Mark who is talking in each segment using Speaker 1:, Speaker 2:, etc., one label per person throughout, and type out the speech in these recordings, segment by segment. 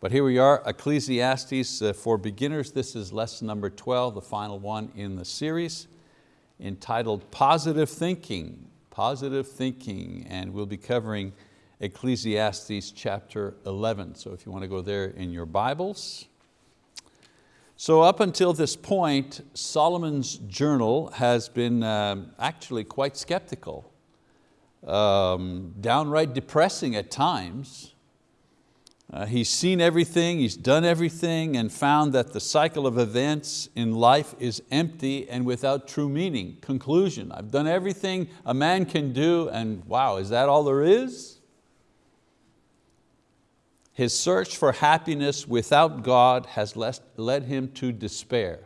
Speaker 1: But here we are, Ecclesiastes uh, for beginners. This is lesson number 12, the final one in the series, entitled Positive Thinking. Positive Thinking, and we'll be covering Ecclesiastes chapter 11. So if you want to go there in your Bibles. So up until this point, Solomon's journal has been um, actually quite skeptical, um, downright depressing at times. Uh, he's seen everything, he's done everything and found that the cycle of events in life is empty and without true meaning. Conclusion, I've done everything a man can do and wow, is that all there is? His search for happiness without God has led him to despair.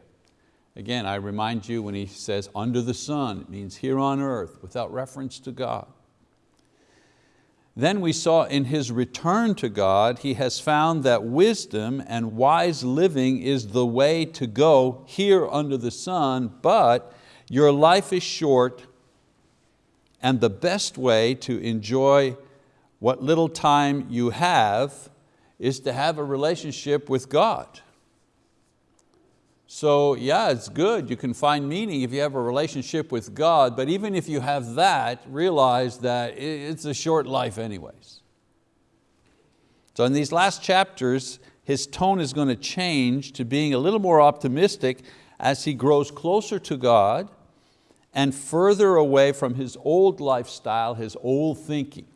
Speaker 1: Again, I remind you when he says under the sun, it means here on earth without reference to God. Then we saw in his return to God, he has found that wisdom and wise living is the way to go here under the sun, but your life is short and the best way to enjoy what little time you have is to have a relationship with God. So yeah, it's good, you can find meaning if you have a relationship with God, but even if you have that, realize that it's a short life anyways. So in these last chapters, his tone is going to change to being a little more optimistic as he grows closer to God and further away from his old lifestyle, his old thinking.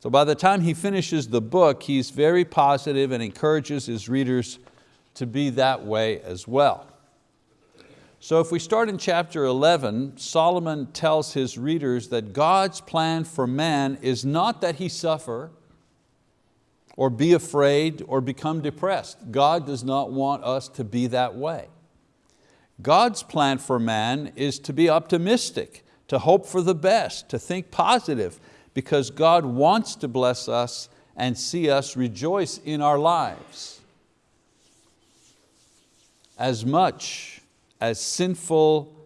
Speaker 1: So by the time he finishes the book, he's very positive and encourages his readers to be that way as well. So if we start in chapter 11, Solomon tells his readers that God's plan for man is not that he suffer or be afraid or become depressed. God does not want us to be that way. God's plan for man is to be optimistic, to hope for the best, to think positive, because God wants to bless us and see us rejoice in our lives. As much as sinful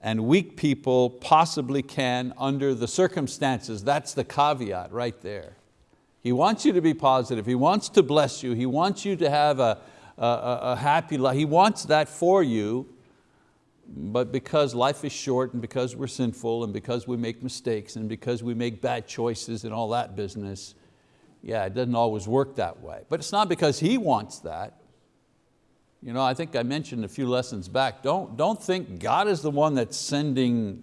Speaker 1: and weak people possibly can under the circumstances. That's the caveat right there. He wants you to be positive. He wants to bless you. He wants you to have a, a, a happy life. He wants that for you, but because life is short and because we're sinful and because we make mistakes and because we make bad choices and all that business, yeah, it doesn't always work that way. But it's not because He wants that. You know, I think I mentioned a few lessons back, don't, don't think God is the one that's sending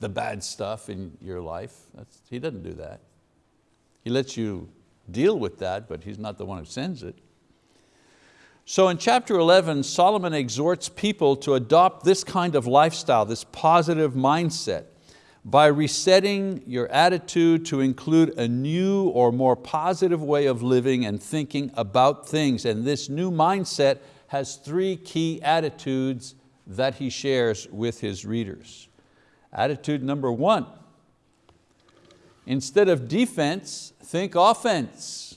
Speaker 1: the bad stuff in your life. That's, he doesn't do that. He lets you deal with that, but He's not the one who sends it. So in chapter 11, Solomon exhorts people to adopt this kind of lifestyle, this positive mindset, by resetting your attitude to include a new or more positive way of living and thinking about things. And this new mindset has three key attitudes that he shares with his readers. Attitude number one, instead of defense, think offense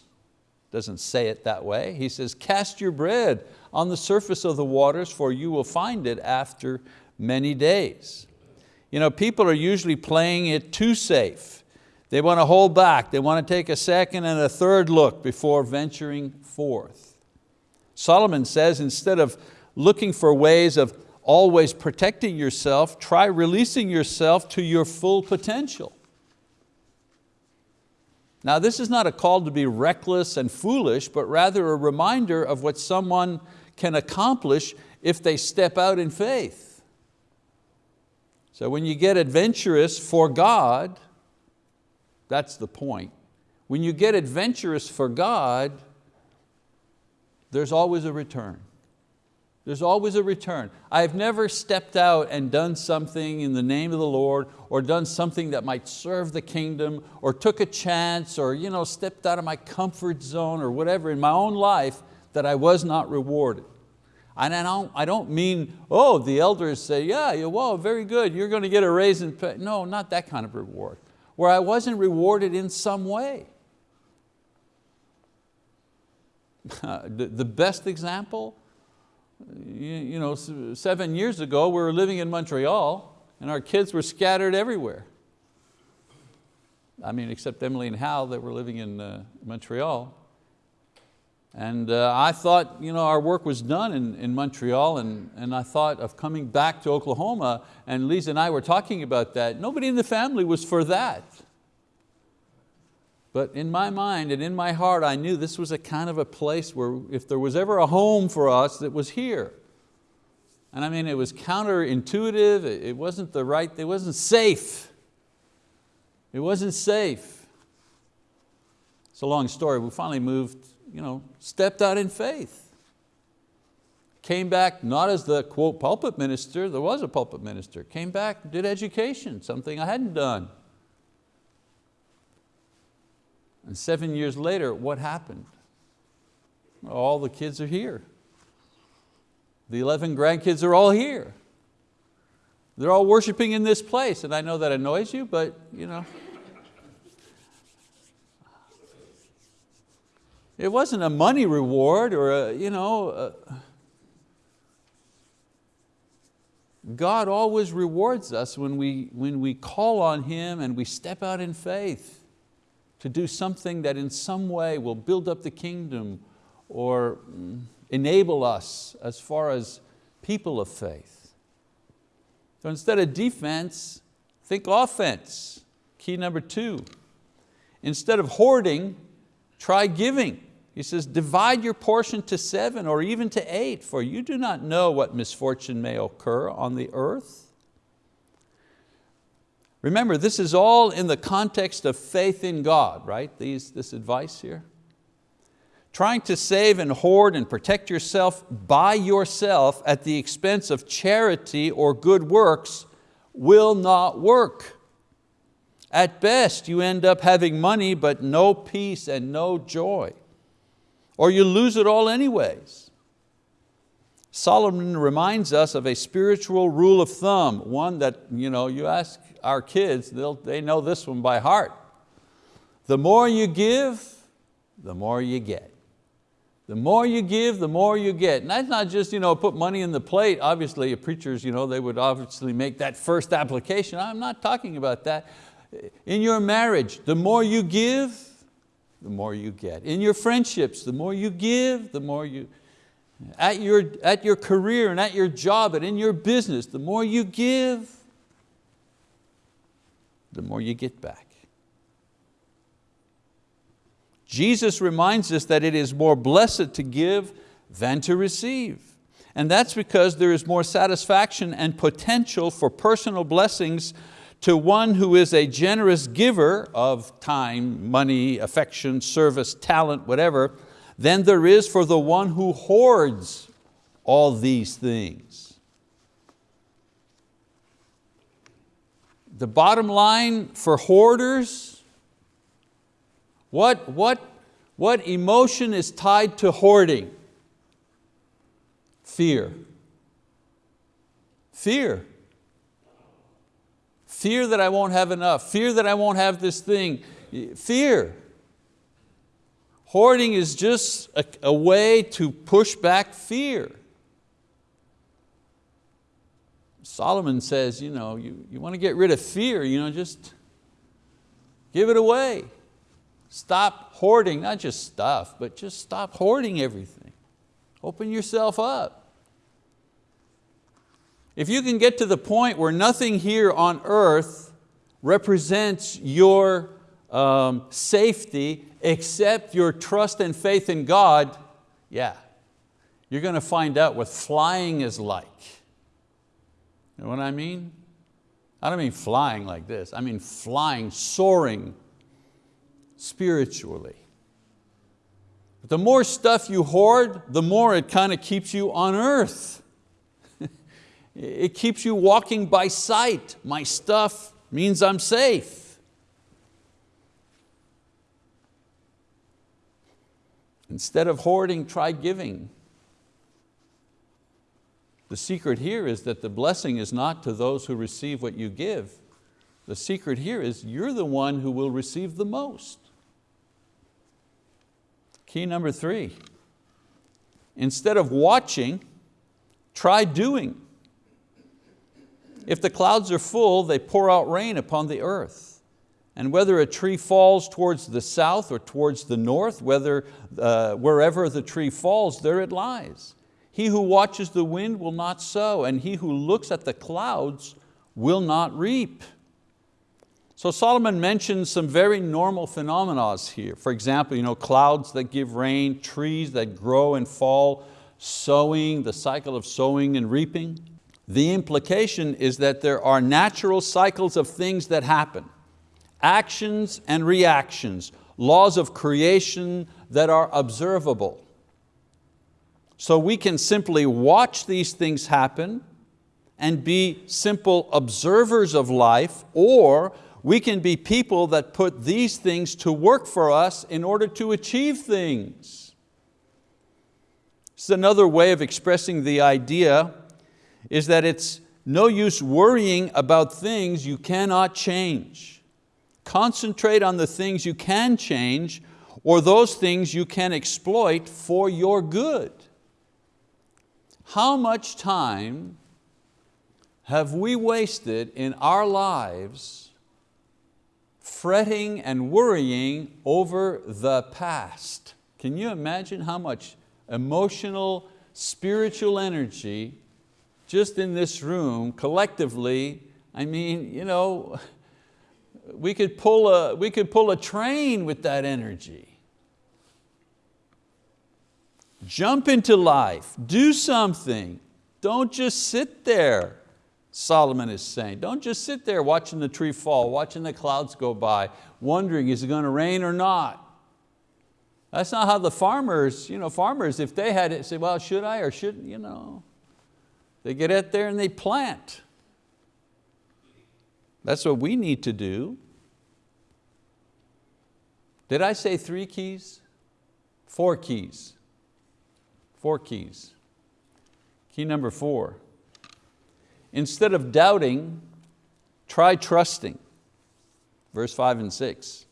Speaker 1: doesn't say it that way. He says, cast your bread on the surface of the waters for you will find it after many days. You know, people are usually playing it too safe. They want to hold back. They want to take a second and a third look before venturing forth. Solomon says instead of looking for ways of always protecting yourself, try releasing yourself to your full potential. Now this is not a call to be reckless and foolish, but rather a reminder of what someone can accomplish if they step out in faith. So when you get adventurous for God, that's the point. When you get adventurous for God, there's always a return. There's always a return. I've never stepped out and done something in the name of the Lord or done something that might serve the kingdom or took a chance or you know, stepped out of my comfort zone or whatever in my own life that I was not rewarded. And I don't, I don't mean, oh, the elders say, yeah, yeah, whoa, very good, you're going to get a raise in pay. No, not that kind of reward. Where I wasn't rewarded in some way. the best example you know, seven years ago, we were living in Montreal and our kids were scattered everywhere. I mean, except Emily and Hal that were living in uh, Montreal. And uh, I thought you know, our work was done in, in Montreal and, and I thought of coming back to Oklahoma and Lisa and I were talking about that. Nobody in the family was for that. But in my mind and in my heart, I knew this was a kind of a place where if there was ever a home for us, it was here. And I mean, it was counterintuitive, it wasn't the right, it wasn't safe. It wasn't safe. It's a long story. We finally moved, you know, stepped out in faith. Came back not as the quote pulpit minister, there was a pulpit minister. Came back, did education, something I hadn't done. And seven years later, what happened? All the kids are here. The 11 grandkids are all here. They're all worshiping in this place, and I know that annoys you, but you know. It wasn't a money reward or a, you know, a, God always rewards us when we, when we call on Him and we step out in faith to do something that in some way will build up the kingdom or mm, enable us as far as people of faith. So instead of defense, think offense. Key number two, instead of hoarding, try giving. He says, divide your portion to seven or even to eight, for you do not know what misfortune may occur on the earth. Remember, this is all in the context of faith in God, right? These, this advice here. Trying to save and hoard and protect yourself by yourself at the expense of charity or good works will not work. At best, you end up having money but no peace and no joy. Or you lose it all anyways. Solomon reminds us of a spiritual rule of thumb, one that you, know, you ask our kids, they know this one by heart. The more you give, the more you get. The more you give, the more you get. And that's not just you know, put money in the plate. Obviously, preachers, you know, they would obviously make that first application. I'm not talking about that. In your marriage, the more you give, the more you get. In your friendships, the more you give, the more you, at your, at your career and at your job and in your business, the more you give, the more you get back. Jesus reminds us that it is more blessed to give than to receive. And that's because there is more satisfaction and potential for personal blessings to one who is a generous giver of time, money, affection, service, talent, whatever, than there is for the one who hoards all these things. The bottom line for hoarders what, what, what emotion is tied to hoarding? Fear. Fear. Fear that I won't have enough. Fear that I won't have this thing. Fear. Hoarding is just a, a way to push back fear. Solomon says, you, know, you, you want to get rid of fear, you know, just give it away. Stop hoarding, not just stuff, but just stop hoarding everything. Open yourself up. If you can get to the point where nothing here on earth represents your um, safety except your trust and faith in God, yeah, you're going to find out what flying is like. You know what I mean? I don't mean flying like this, I mean flying, soaring spiritually. But the more stuff you hoard, the more it kind of keeps you on earth. it keeps you walking by sight. My stuff means I'm safe. Instead of hoarding, try giving. The secret here is that the blessing is not to those who receive what you give. The secret here is you're the one who will receive the most. Key number three, instead of watching, try doing. If the clouds are full, they pour out rain upon the earth. and whether a tree falls towards the south or towards the north, whether, uh, wherever the tree falls, there it lies. He who watches the wind will not sow, and he who looks at the clouds will not reap. So Solomon mentions some very normal phenomena here. For example, you know, clouds that give rain, trees that grow and fall, sowing, the cycle of sowing and reaping. The implication is that there are natural cycles of things that happen, actions and reactions, laws of creation that are observable. So we can simply watch these things happen and be simple observers of life, or we can be people that put these things to work for us in order to achieve things. Is another way of expressing the idea is that it's no use worrying about things you cannot change. Concentrate on the things you can change or those things you can exploit for your good. How much time have we wasted in our lives fretting and worrying over the past? Can you imagine how much emotional, spiritual energy just in this room collectively, I mean, you know, we could pull a, we could pull a train with that energy. Jump into life, do something. Don't just sit there, Solomon is saying. Don't just sit there watching the tree fall, watching the clouds go by, wondering is it going to rain or not. That's not how the farmers, you know, farmers, if they had it, say, well, should I or shouldn't, you know. They get out there and they plant. That's what we need to do. Did I say three keys? Four keys. Four keys. Key number four, instead of doubting, try trusting. Verse five and six.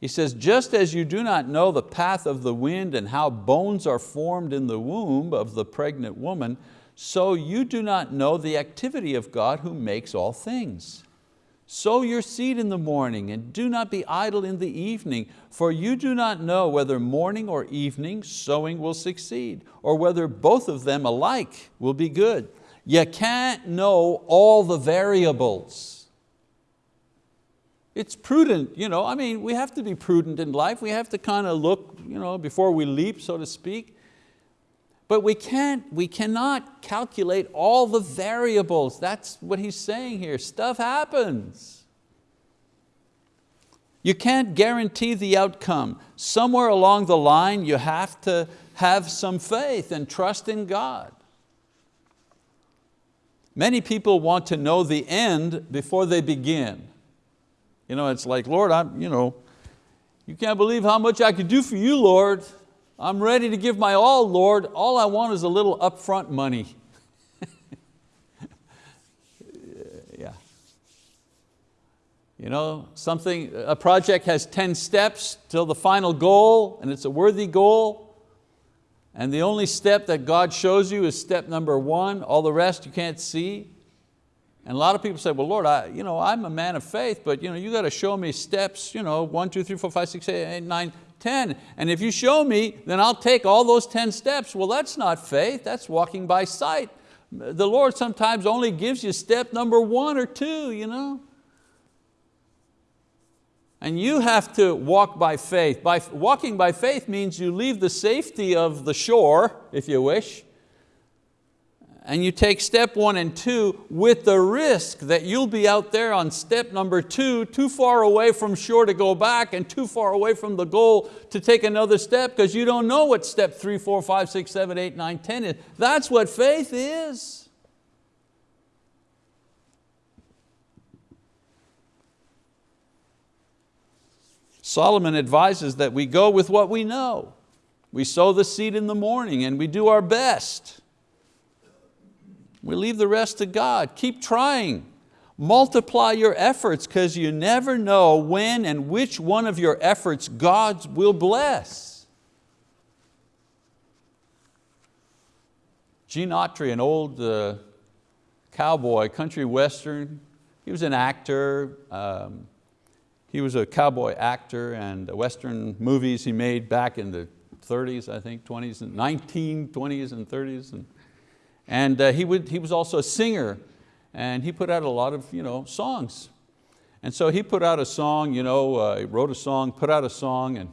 Speaker 1: He says, just as you do not know the path of the wind and how bones are formed in the womb of the pregnant woman, so you do not know the activity of God who makes all things. Sow your seed in the morning and do not be idle in the evening, for you do not know whether morning or evening sowing will succeed, or whether both of them alike will be good. You can't know all the variables. It's prudent, you know, I mean, we have to be prudent in life. We have to kind of look you know, before we leap, so to speak. But we, can't, we cannot calculate all the variables. That's what he's saying here. Stuff happens. You can't guarantee the outcome. Somewhere along the line you have to have some faith and trust in God. Many people want to know the end before they begin. You know, it's like, Lord, I'm, you know, you can't believe how much I could do for you, Lord. I'm ready to give my all, Lord. All I want is a little upfront money. yeah. You know, something, a project has 10 steps till the final goal and it's a worthy goal. And the only step that God shows you is step number one. All the rest you can't see. And a lot of people say, well, Lord, I, you know, I'm a man of faith, but you, know, you got to show me steps, you know, one, two, three, four, five, six, eight, eight, nine, 10. And if you show me, then I'll take all those 10 steps. Well, that's not faith, that's walking by sight. The Lord sometimes only gives you step number one or two, you know. And you have to walk by faith. By, walking by faith means you leave the safety of the shore, if you wish, and you take step one and two with the risk that you'll be out there on step number two, too far away from shore to go back and too far away from the goal to take another step because you don't know what step three, four, five, six, seven, eight, nine, ten is. That's what faith is. Solomon advises that we go with what we know. We sow the seed in the morning and we do our best. We leave the rest to God. Keep trying. Multiply your efforts because you never know when and which one of your efforts God will bless. Gene Autry, an old uh, cowboy, country western, he was an actor. Um, he was a cowboy actor and Western movies he made back in the 30s, I think, 20s, and 1920s and 30s. And, and uh, he, would, he was also a singer and he put out a lot of you know, songs. And so he put out a song, you know, uh, wrote a song, put out a song, and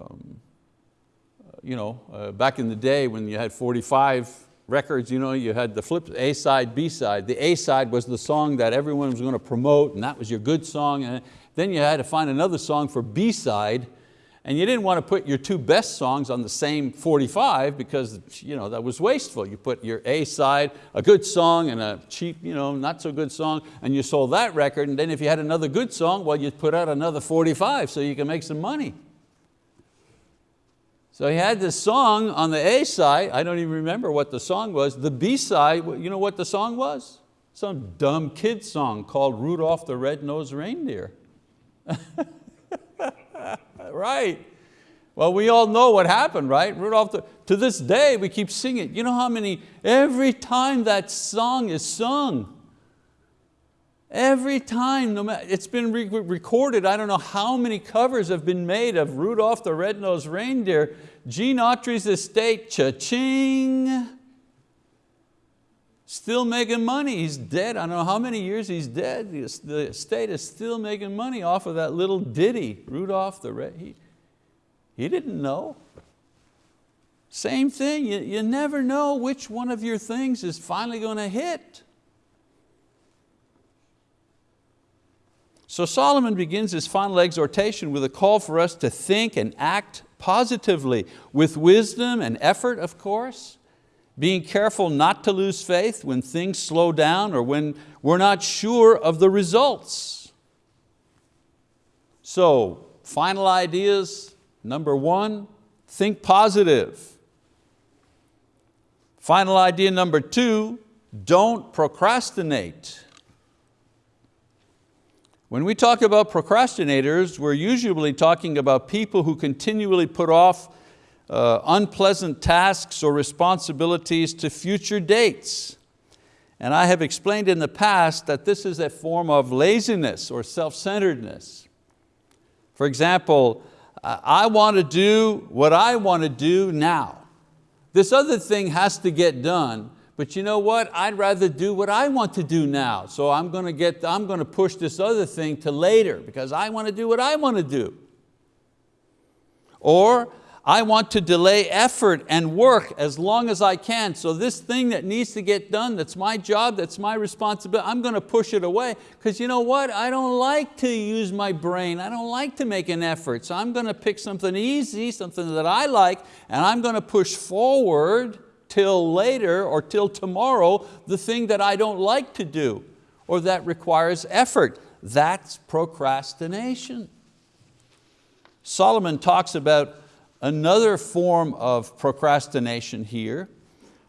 Speaker 1: um, you know, uh, back in the day when you had 45 records, you, know, you had the flip, A side, B side. The A side was the song that everyone was going to promote and that was your good song. And then you had to find another song for B side and you didn't want to put your two best songs on the same 45 because you know, that was wasteful. You put your A side, a good song and a cheap, you know, not so good song, and you sold that record, and then if you had another good song, well, you put out another 45 so you can make some money. So he had this song on the A side, I don't even remember what the song was. The B side, you know what the song was? Some dumb kid song called Rudolph the Red-Nosed Reindeer. right. Well, we all know what happened, right? Rudolph, the, to this day, we keep singing. You know how many, every time that song is sung, Every time, no matter, it's been re recorded, I don't know how many covers have been made of Rudolph the Red-Nosed Reindeer, Gene Autry's estate, cha-ching. Still making money, he's dead. I don't know how many years he's dead. The state is still making money off of that little ditty, Rudolph the Red. He, he didn't know. Same thing, you, you never know which one of your things is finally going to hit. So Solomon begins his final exhortation with a call for us to think and act positively, with wisdom and effort, of course, being careful not to lose faith when things slow down or when we're not sure of the results. So, final ideas, number one, think positive. Final idea number two, don't procrastinate. When we talk about procrastinators, we're usually talking about people who continually put off uh, unpleasant tasks or responsibilities to future dates. And I have explained in the past that this is a form of laziness or self-centeredness. For example, I want to do what I want to do now. This other thing has to get done, but you know what? I'd rather do what I want to do now. So I'm going to, get, I'm going to push this other thing to later because I want to do what I want to do. Or I want to delay effort and work as long as I can. So this thing that needs to get done, that's my job, that's my responsibility, I'm going to push it away because you know what? I don't like to use my brain. I don't like to make an effort. So I'm going to pick something easy, something that I like, and I'm going to push forward till later or till tomorrow the thing that I don't like to do or that requires effort. That's procrastination. Solomon talks about another form of procrastination here,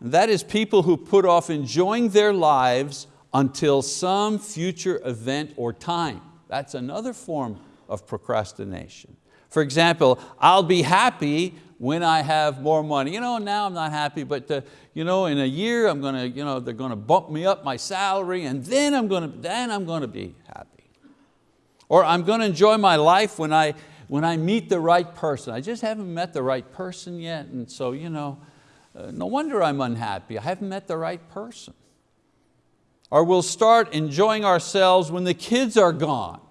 Speaker 1: that is people who put off enjoying their lives until some future event or time. That's another form of procrastination. For example, I'll be happy when I have more money. You know, now I'm not happy, but uh, you know, in a year I'm going to, you know, they're going to bump me up my salary and then I'm going to, then I'm going to be happy. Or I'm going to enjoy my life when I, when I meet the right person. I just haven't met the right person yet and so, you know, uh, no wonder I'm unhappy. I haven't met the right person. Or we'll start enjoying ourselves when the kids are gone.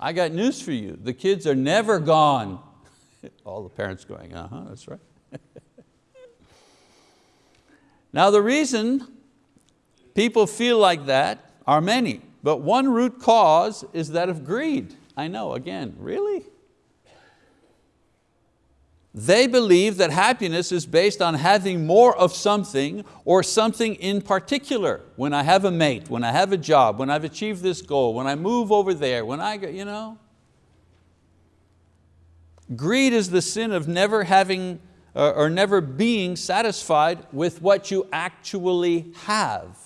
Speaker 1: I got news for you, the kids are never gone All the parents going, uh-huh, that's right. now the reason people feel like that are many, but one root cause is that of greed. I know, again, really? They believe that happiness is based on having more of something or something in particular. When I have a mate, when I have a job, when I've achieved this goal, when I move over there, when I, go, you know, Greed is the sin of never having uh, or never being satisfied with what you actually have.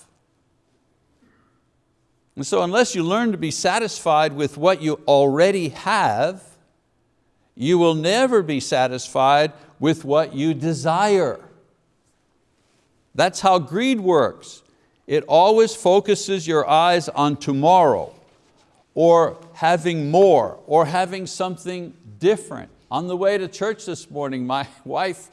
Speaker 1: And so unless you learn to be satisfied with what you already have, you will never be satisfied with what you desire. That's how greed works. It always focuses your eyes on tomorrow or having more or having something different. On the way to church this morning, my wife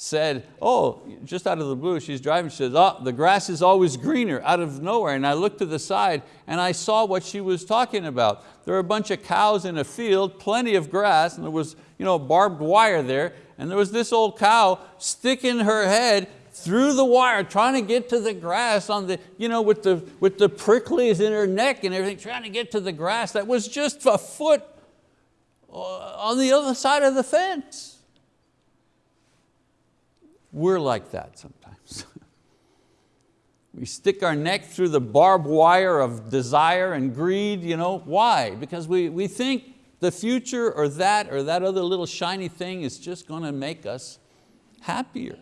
Speaker 1: said, oh, just out of the blue, she's driving, she says, oh, the grass is always greener out of nowhere. And I looked to the side and I saw what she was talking about. There were a bunch of cows in a field, plenty of grass, and there was you know, barbed wire there, and there was this old cow sticking her head through the wire, trying to get to the grass on the, you know, with the, with the pricklies in her neck and everything, trying to get to the grass that was just a foot uh, on the other side of the fence. We're like that sometimes. we stick our neck through the barbed wire of desire and greed. You know, why? Because we, we think the future or that or that other little shiny thing is just going to make us happier.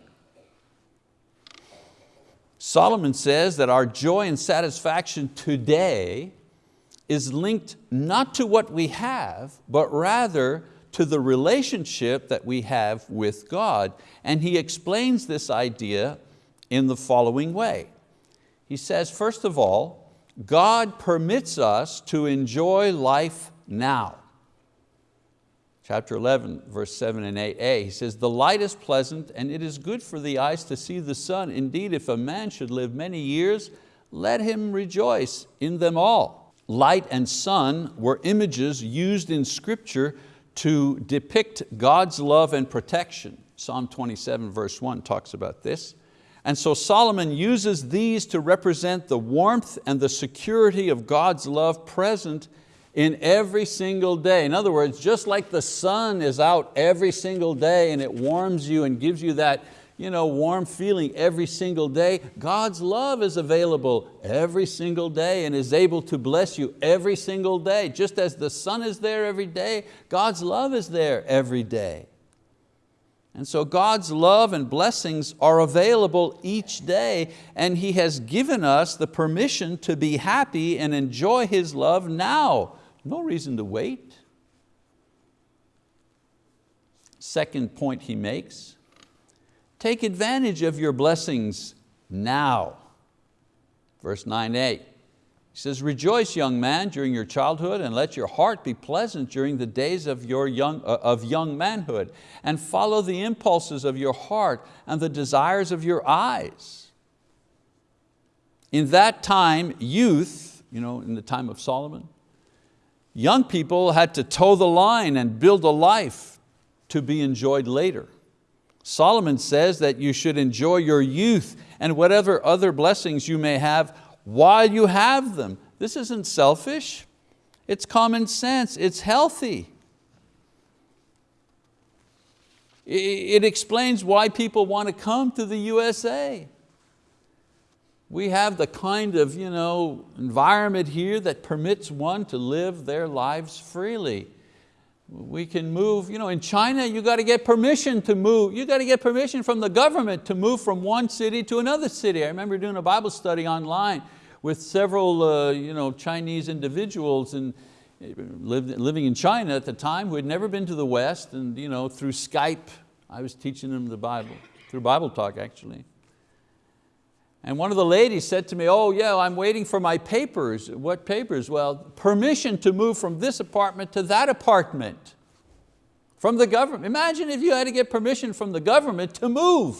Speaker 1: Solomon says that our joy and satisfaction today is linked not to what we have, but rather to the relationship that we have with God. And he explains this idea in the following way. He says, first of all, God permits us to enjoy life now. Chapter 11, verse 7 and 8a, he says, the light is pleasant and it is good for the eyes to see the sun. Indeed, if a man should live many years, let him rejoice in them all. Light and sun were images used in scripture to depict God's love and protection. Psalm 27 verse 1 talks about this. And so Solomon uses these to represent the warmth and the security of God's love present in every single day. In other words, just like the sun is out every single day and it warms you and gives you that you know, warm feeling every single day. God's love is available every single day and is able to bless you every single day. Just as the sun is there every day, God's love is there every day. And so God's love and blessings are available each day and He has given us the permission to be happy and enjoy His love now. No reason to wait. Second point he makes, Take advantage of your blessings now. Verse 9a, he says, rejoice young man during your childhood and let your heart be pleasant during the days of, your young, uh, of young manhood and follow the impulses of your heart and the desires of your eyes. In that time, youth, you know, in the time of Solomon, young people had to toe the line and build a life to be enjoyed later. Solomon says that you should enjoy your youth and whatever other blessings you may have while you have them. This isn't selfish, it's common sense, it's healthy. It explains why people want to come to the USA. We have the kind of you know, environment here that permits one to live their lives freely. We can move, you know, in China you got to get permission to move. You got to get permission from the government to move from one city to another city. I remember doing a Bible study online with several uh, you know, Chinese individuals and uh, lived, living in China at the time who had never been to the West and you know, through Skype, I was teaching them the Bible, through Bible talk actually. And one of the ladies said to me, oh yeah, I'm waiting for my papers. What papers? Well, permission to move from this apartment to that apartment from the government. Imagine if you had to get permission from the government to move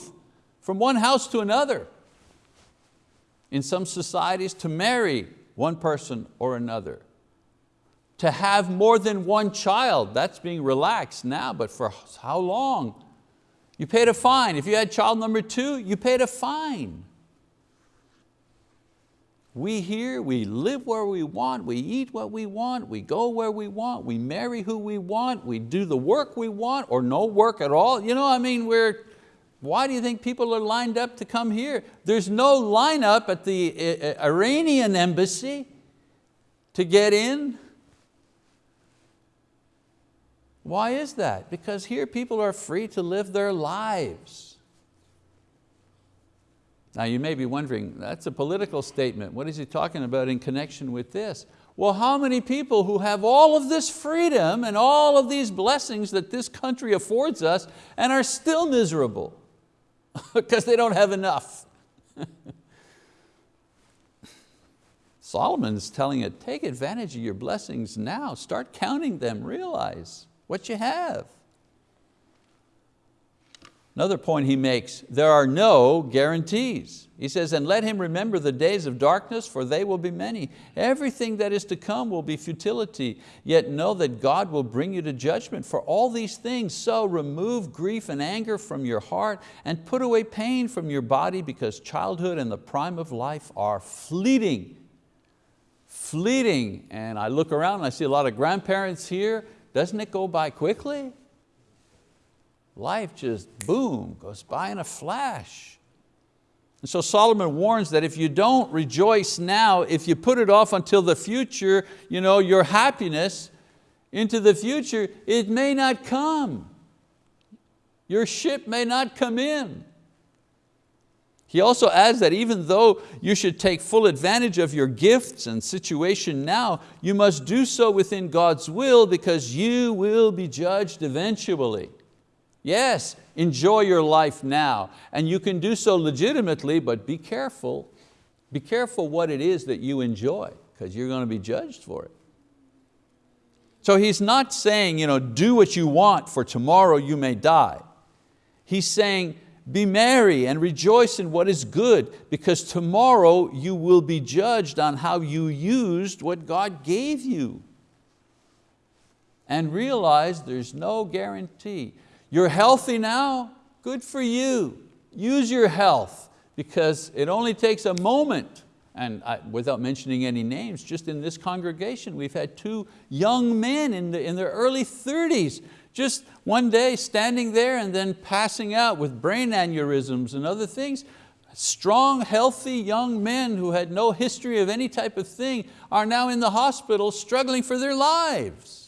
Speaker 1: from one house to another. In some societies, to marry one person or another. To have more than one child, that's being relaxed now, but for how long? You paid a fine. If you had child number two, you paid a fine. We here, we live where we want, we eat what we want, we go where we want, we marry who we want, we do the work we want or no work at all. You know, I mean, we're, why do you think people are lined up to come here? There's no lineup at the uh, uh, Iranian embassy to get in. Why is that? Because here people are free to live their lives. Now you may be wondering, that's a political statement. What is he talking about in connection with this? Well, how many people who have all of this freedom and all of these blessings that this country affords us and are still miserable because they don't have enough? Solomon's telling it, take advantage of your blessings now. Start counting them, realize what you have. Another point he makes, there are no guarantees. He says, and let him remember the days of darkness, for they will be many. Everything that is to come will be futility, yet know that God will bring you to judgment for all these things. So remove grief and anger from your heart and put away pain from your body because childhood and the prime of life are fleeting. Fleeting, and I look around and I see a lot of grandparents here. Doesn't it go by quickly? Life just boom, goes by in a flash. And so Solomon warns that if you don't rejoice now, if you put it off until the future, you know, your happiness into the future, it may not come. Your ship may not come in. He also adds that even though you should take full advantage of your gifts and situation now, you must do so within God's will because you will be judged eventually. Yes, enjoy your life now. And you can do so legitimately, but be careful. Be careful what it is that you enjoy, because you're going to be judged for it. So he's not saying, you know, do what you want, for tomorrow you may die. He's saying, be merry and rejoice in what is good, because tomorrow you will be judged on how you used what God gave you. And realize there's no guarantee. You're healthy now, good for you. Use your health because it only takes a moment and I, without mentioning any names, just in this congregation, we've had two young men in, the, in their early 30s, just one day standing there and then passing out with brain aneurysms and other things. Strong, healthy young men who had no history of any type of thing are now in the hospital struggling for their lives.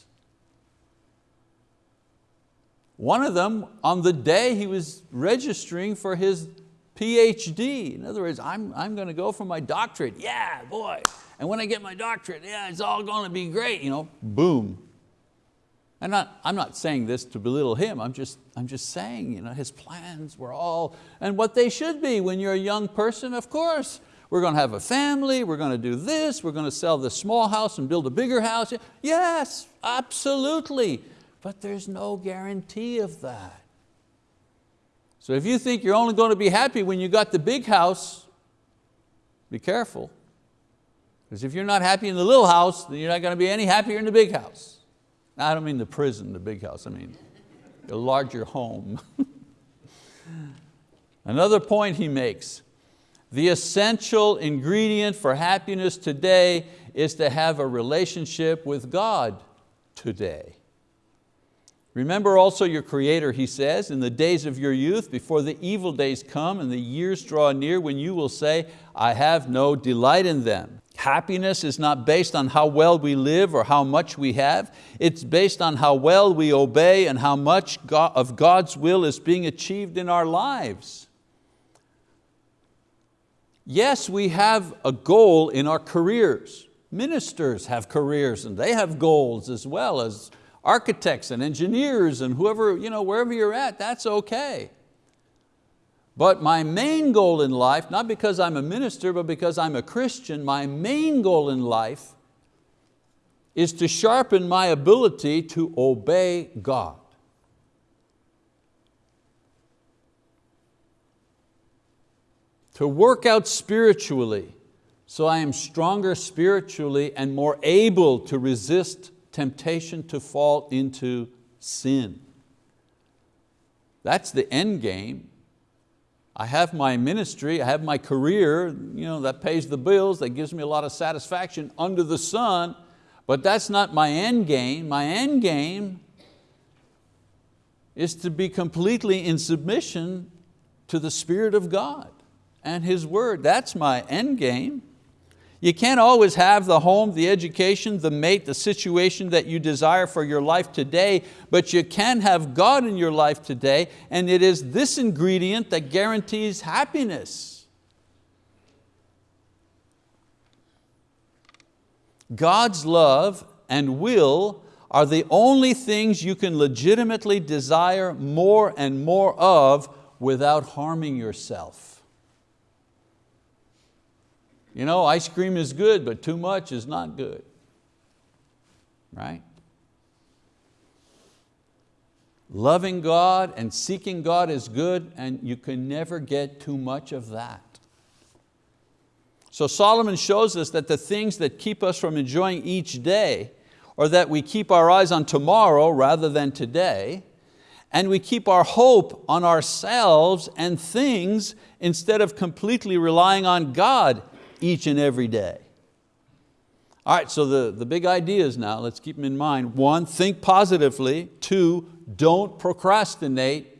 Speaker 1: One of them, on the day he was registering for his PhD. In other words, I'm, I'm going to go for my doctorate. Yeah, boy. And when I get my doctorate, yeah, it's all going to be great. You know, boom. I'm not, I'm not saying this to belittle him, I'm just, I'm just saying you know, his plans were all, and what they should be when you're a young person, of course. We're going to have a family, we're going to do this, we're going to sell this small house and build a bigger house. Yes, absolutely but there's no guarantee of that. So if you think you're only going to be happy when you got the big house, be careful. Because if you're not happy in the little house, then you're not going to be any happier in the big house. Now, I don't mean the prison, the big house, I mean a larger home. Another point he makes, the essential ingredient for happiness today is to have a relationship with God today. Remember also your Creator, he says, in the days of your youth, before the evil days come and the years draw near when you will say, I have no delight in them. Happiness is not based on how well we live or how much we have. It's based on how well we obey and how much of God's will is being achieved in our lives. Yes, we have a goal in our careers. Ministers have careers and they have goals as well as architects and engineers and whoever, you know, wherever you're at, that's okay. But my main goal in life, not because I'm a minister, but because I'm a Christian, my main goal in life is to sharpen my ability to obey God. To work out spiritually so I am stronger spiritually and more able to resist temptation to fall into sin. That's the end game. I have my ministry, I have my career, you know, that pays the bills, that gives me a lot of satisfaction under the sun, but that's not my end game. My end game is to be completely in submission to the Spirit of God and His word. That's my end game. You can't always have the home, the education, the mate, the situation that you desire for your life today, but you can have God in your life today, and it is this ingredient that guarantees happiness. God's love and will are the only things you can legitimately desire more and more of without harming yourself. You know, ice cream is good, but too much is not good. Right? Loving God and seeking God is good and you can never get too much of that. So Solomon shows us that the things that keep us from enjoying each day or that we keep our eyes on tomorrow rather than today and we keep our hope on ourselves and things instead of completely relying on God each and every day. All right, so the, the big ideas now, let's keep them in mind. One, think positively. Two, don't procrastinate.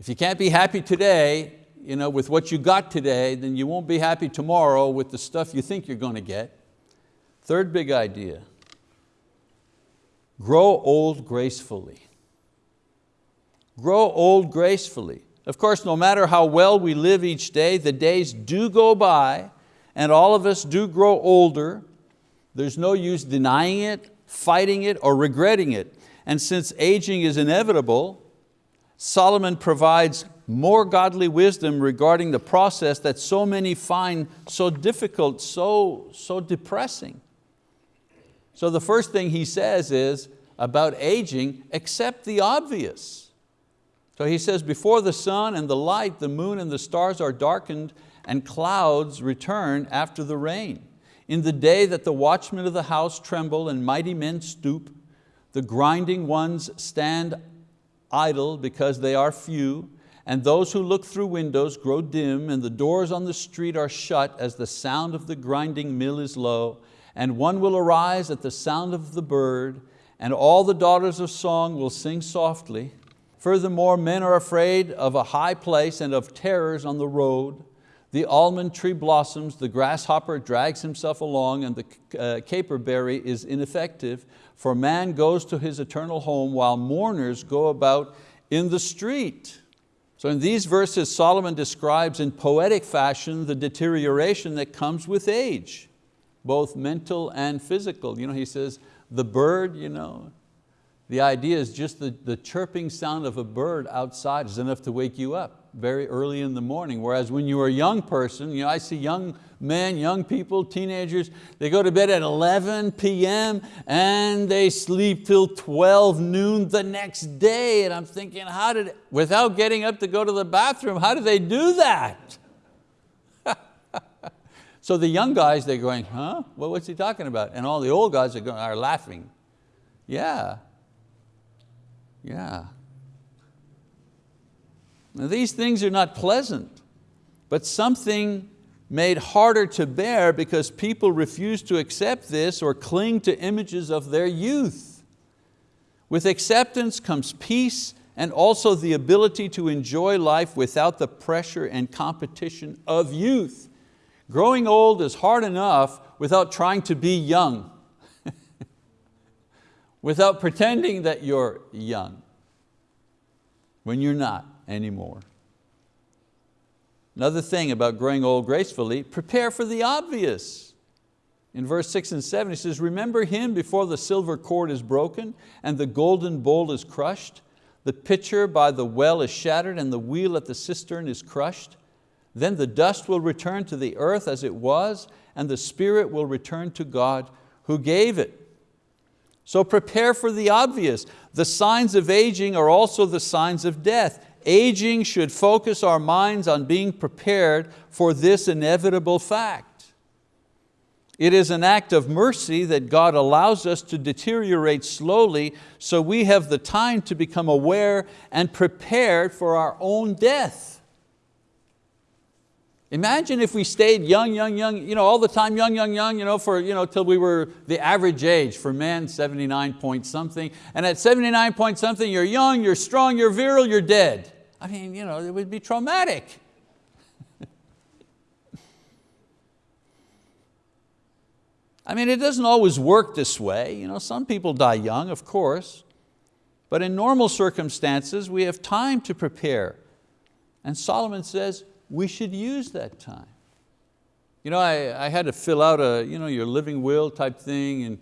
Speaker 1: If you can't be happy today you know, with what you got today, then you won't be happy tomorrow with the stuff you think you're going to get. Third big idea, grow old gracefully. Grow old gracefully. Of course, no matter how well we live each day, the days do go by and all of us do grow older. There's no use denying it, fighting it, or regretting it. And since aging is inevitable, Solomon provides more godly wisdom regarding the process that so many find so difficult, so, so depressing. So the first thing he says is about aging, accept the obvious. So he says, before the sun and the light, the moon and the stars are darkened and clouds return after the rain. In the day that the watchmen of the house tremble and mighty men stoop, the grinding ones stand idle because they are few, and those who look through windows grow dim, and the doors on the street are shut as the sound of the grinding mill is low, and one will arise at the sound of the bird, and all the daughters of song will sing softly, Furthermore, men are afraid of a high place and of terrors on the road. The almond tree blossoms, the grasshopper drags himself along, and the uh, caperberry is ineffective, for man goes to his eternal home while mourners go about in the street. So in these verses, Solomon describes in poetic fashion the deterioration that comes with age, both mental and physical. You know, he says, the bird, you know, the idea is just the, the chirping sound of a bird outside is enough to wake you up very early in the morning. Whereas when you're a young person, you know, I see young men, young people, teenagers, they go to bed at 11 p.m. and they sleep till 12 noon the next day. And I'm thinking, how did, without getting up to go to the bathroom, how do they do that? so the young guys, they're going, huh? Well, what's he talking about? And all the old guys are, going, are laughing. Yeah, yeah. Now these things are not pleasant, but something made harder to bear because people refuse to accept this or cling to images of their youth. With acceptance comes peace and also the ability to enjoy life without the pressure and competition of youth. Growing old is hard enough without trying to be young without pretending that you're young when you're not anymore. Another thing about growing old gracefully, prepare for the obvious. In verse six and seven, he says, remember him before the silver cord is broken and the golden bowl is crushed. The pitcher by the well is shattered and the wheel at the cistern is crushed. Then the dust will return to the earth as it was and the spirit will return to God who gave it. So prepare for the obvious. The signs of aging are also the signs of death. Aging should focus our minds on being prepared for this inevitable fact. It is an act of mercy that God allows us to deteriorate slowly so we have the time to become aware and prepared for our own death. Imagine if we stayed young, young, young, you know, all the time young, young, young, you know, for, you know, till we were the average age for men, 79 point something. And at 79 point something, you're young, you're strong, you're virile, you're dead. I mean, you know, it would be traumatic. I mean, it doesn't always work this way. You know, some people die young, of course, but in normal circumstances, we have time to prepare. And Solomon says, we should use that time. You know, I, I had to fill out a, you know, your living will type thing and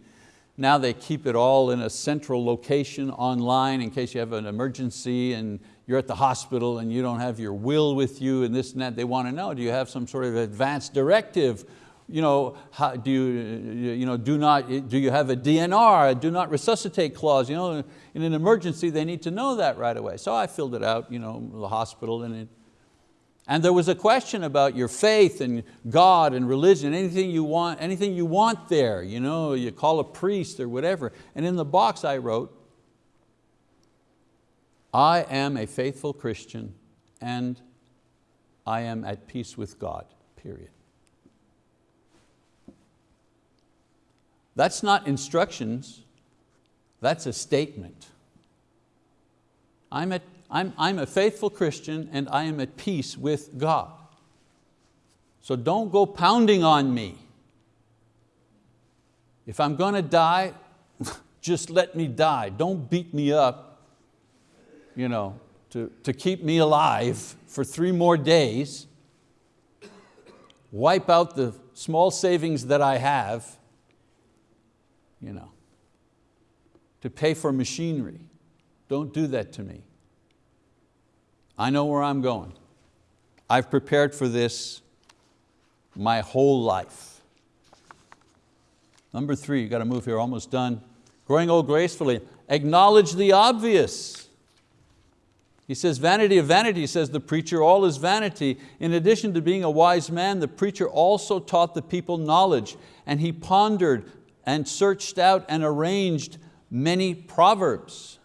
Speaker 1: now they keep it all in a central location online in case you have an emergency and you're at the hospital and you don't have your will with you and this and that. They want to know, do you have some sort of advanced directive? You know, how, do, you, you know, do, not, do you have a DNR, a do not resuscitate clause? You know, in an emergency, they need to know that right away. So I filled it out, you know, the hospital, and, it, and there was a question about your faith and God and religion, anything you want, anything you want there. You, know, you call a priest or whatever. And in the box I wrote, I am a faithful Christian and I am at peace with God, period. That's not instructions, that's a statement. I'm, at, I'm, I'm a faithful Christian and I am at peace with God. So don't go pounding on me. If I'm going to die, just let me die. Don't beat me up you know, to, to keep me alive for three more days, wipe out the small savings that I have, you know, to pay for machinery. Don't do that to me. I know where I'm going. I've prepared for this my whole life. Number three, you got to move here, almost done. Growing old gracefully, acknowledge the obvious. He says, vanity of vanity, says the preacher, all is vanity. In addition to being a wise man, the preacher also taught the people knowledge, and he pondered and searched out and arranged many proverbs.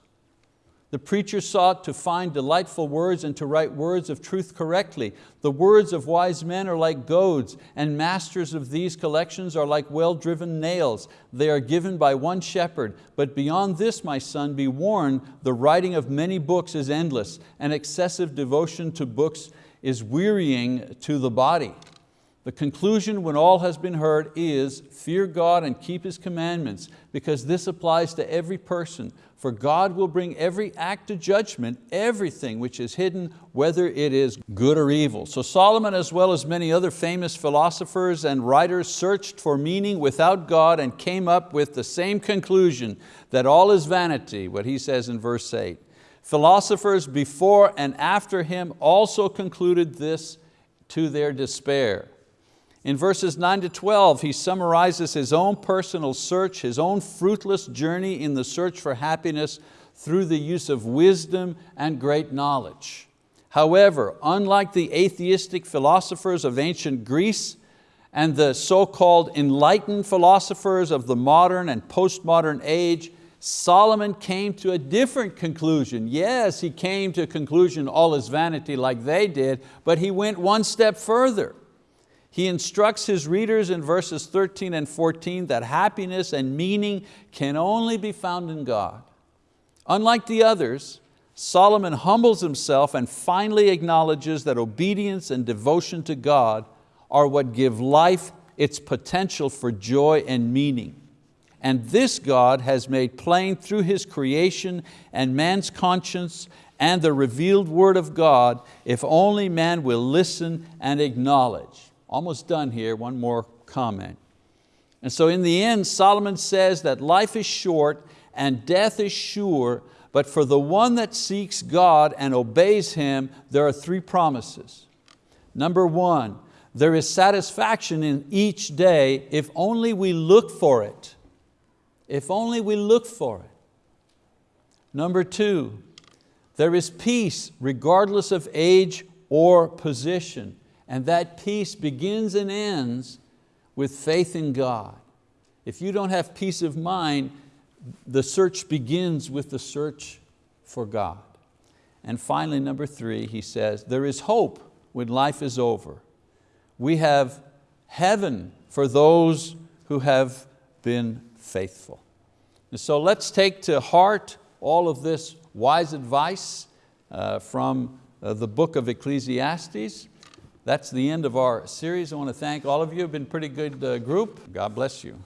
Speaker 1: The preacher sought to find delightful words and to write words of truth correctly. The words of wise men are like goads, and masters of these collections are like well-driven nails. They are given by one shepherd. But beyond this, my son, be warned, the writing of many books is endless, and excessive devotion to books is wearying to the body. The conclusion when all has been heard is fear God and keep His commandments because this applies to every person. For God will bring every act to judgment, everything which is hidden, whether it is good or evil. So Solomon, as well as many other famous philosophers and writers, searched for meaning without God and came up with the same conclusion, that all is vanity, what he says in verse eight. Philosophers before and after him also concluded this to their despair. In verses 9 to 12, he summarizes his own personal search, his own fruitless journey in the search for happiness through the use of wisdom and great knowledge. However, unlike the atheistic philosophers of ancient Greece and the so-called enlightened philosophers of the modern and postmodern age, Solomon came to a different conclusion. Yes, he came to a conclusion all is vanity like they did, but he went one step further. He instructs his readers in verses 13 and 14 that happiness and meaning can only be found in God. Unlike the others, Solomon humbles himself and finally acknowledges that obedience and devotion to God are what give life its potential for joy and meaning. And this God has made plain through His creation and man's conscience and the revealed word of God if only man will listen and acknowledge. Almost done here, one more comment. And so in the end, Solomon says that life is short and death is sure, but for the one that seeks God and obeys Him, there are three promises. Number one, there is satisfaction in each day if only we look for it. If only we look for it. Number two, there is peace regardless of age or position. And that peace begins and ends with faith in God. If you don't have peace of mind, the search begins with the search for God. And finally, number three, he says, there is hope when life is over. We have heaven for those who have been faithful. And so let's take to heart all of this wise advice uh, from uh, the book of Ecclesiastes. That's the end of our series. I want to thank all of you. You've been a pretty good uh, group. God bless you.